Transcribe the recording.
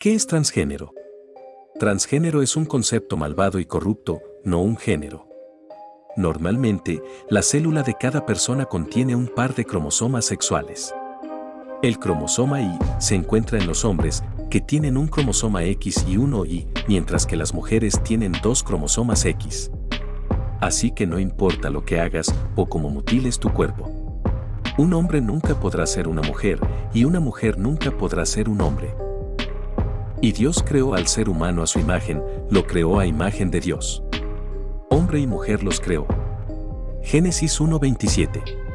¿Qué es transgénero? Transgénero es un concepto malvado y corrupto, no un género. Normalmente, la célula de cada persona contiene un par de cromosomas sexuales. El cromosoma Y se encuentra en los hombres, que tienen un cromosoma X y uno Y, mientras que las mujeres tienen dos cromosomas X. Así que no importa lo que hagas o cómo mutiles tu cuerpo. Un hombre nunca podrá ser una mujer y una mujer nunca podrá ser un hombre. Y Dios creó al ser humano a su imagen, lo creó a imagen de Dios. Hombre y mujer los creó. Génesis 1.27